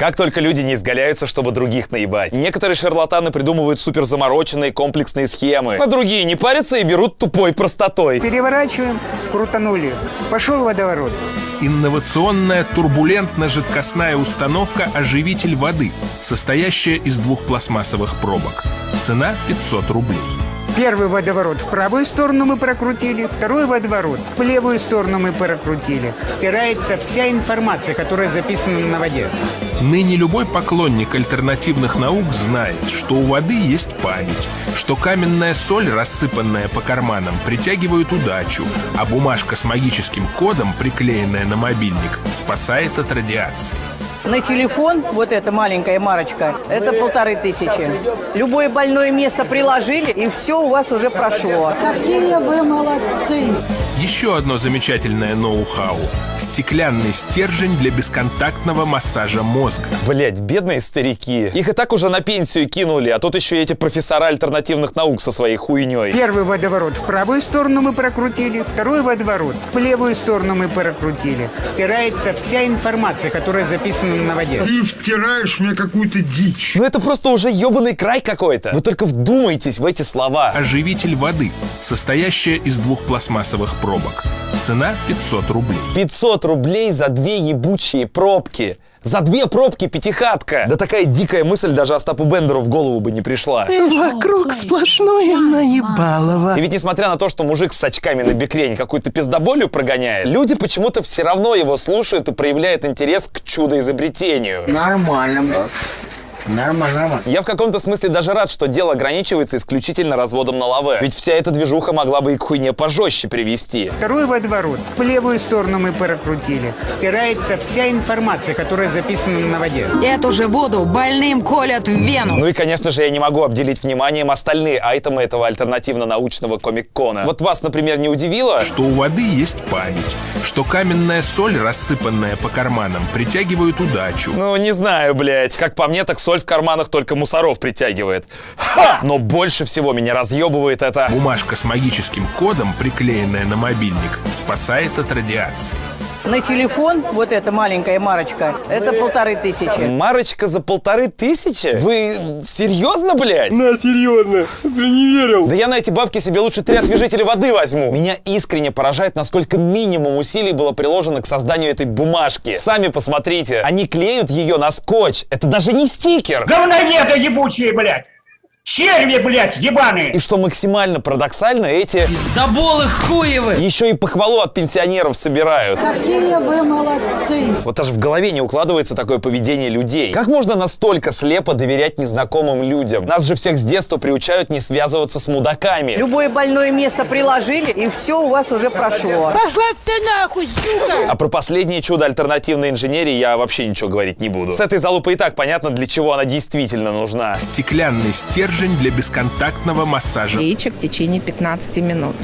Как только люди не изгаляются, чтобы других наебать. Некоторые шарлатаны придумывают супер замороченные комплексные схемы, а другие не парятся и берут тупой простотой. Переворачиваем, крутанули. Пошел водоворот. Инновационная турбулентно-жидкостная установка «Оживитель воды», состоящая из двух пластмассовых пробок. Цена 500 рублей. Первый водоворот в правую сторону мы прокрутили, второй водоворот в левую сторону мы прокрутили. Стирается вся информация, которая записана на воде. Ныне любой поклонник альтернативных наук знает, что у воды есть память, что каменная соль, рассыпанная по карманам, притягивает удачу, а бумажка с магическим кодом, приклеенная на мобильник, спасает от радиации. На телефон, вот эта маленькая марочка, это полторы тысячи. Любое больное место приложили, и все у вас уже прошло. Какие вы молодцы! Еще одно замечательное ноу-хау – стеклянный стержень для бесконтактного массажа мозга. Блять, бедные старики. Их и так уже на пенсию кинули, а тут еще и эти профессора альтернативных наук со своей хуйней. Первый водоворот в правую сторону мы прокрутили, второй водоворот в левую сторону мы прокрутили. Стирается вся информация, которая записана на воде. Ты втираешь мне какую-то дичь. Ну это просто уже ебаный край какой-то. Вы только вдумайтесь в эти слова. Оживитель воды, состоящая из двух пластмассовых пробок. Цена 500 рублей. 500 рублей за две ебучие пробки. За две пробки пятихатка. Да такая дикая мысль даже Остапу Бендеру в голову бы не пришла. Вокруг сплошное наебалово. И ведь несмотря на то, что мужик с очками на бекрень какую-то пиздоболью прогоняет, люди почему-то все равно его слушают и проявляют интерес к чудо-изобретению. Нормально. Нормально, нормально. Я в каком-то смысле даже рад, что дело ограничивается исключительно разводом на лаве. Ведь вся эта движуха могла бы и к хуйне пожестче привести. Второй водоворот в левую сторону мы прокрутили. Стирается вся информация, которая записана на воде. Эту же воду больным колят в вену. Ну и, конечно же, я не могу обделить вниманием остальные айтемы этого альтернативно-научного комик-кона. Вот вас, например, не удивило? Что у воды есть память, что каменная соль, рассыпанная по карманам, притягивает удачу, Ну, не знаю, блядь. Как по мне, так соль в карманах только мусоров притягивает. Ха! Но больше всего меня разъебывает это... Бумажка с магическим кодом, приклеенная на мобильник, спасает от радиации. На телефон, вот эта маленькая марочка, это полторы тысячи. Марочка за полторы тысячи? Вы серьезно, блядь? На, серьезно. Ты не верил. Да я на эти бабки себе лучше три освежителя воды возьму. Меня искренне поражает, насколько минимум усилий было приложено к созданию этой бумажки. Сами посмотрите, они клеют ее на скотч. Это даже не стикер. Говноеды ебучие, блядь! Черви, блядь, ебаные! И что максимально парадоксально, эти Пиздоболы хуевы! еще и похвалу от пенсионеров собирают. Какие вы молодцы! Вот даже в голове не укладывается такое поведение людей. Как можно настолько слепо доверять незнакомым людям? Нас же всех с детства приучают не связываться с мудаками. Любое больное место приложили, и все у вас уже прошло. Пошла ты нахуй, сука! А про последнее чудо альтернативной инженерии я вообще ничего говорить не буду. С этой залупой и так понятно, для чего она действительно нужна. Стеклянный стержень для бесконтактного массажа яичек в течение 15 минут.